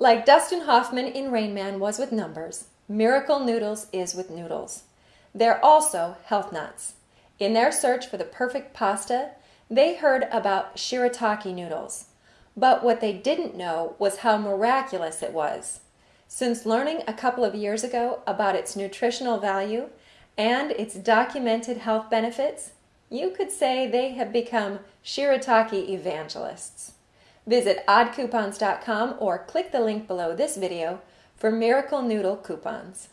Like Dustin Hoffman in Rain Man was with numbers, Miracle Noodles is with noodles. They're also health nuts. In their search for the perfect pasta, they heard about shirataki noodles. But what they didn't know was how miraculous it was. Since learning a couple of years ago about its nutritional value and its documented health benefits, you could say they have become shirataki evangelists. Visit oddcoupons.com or click the link below this video for Miracle Noodle coupons.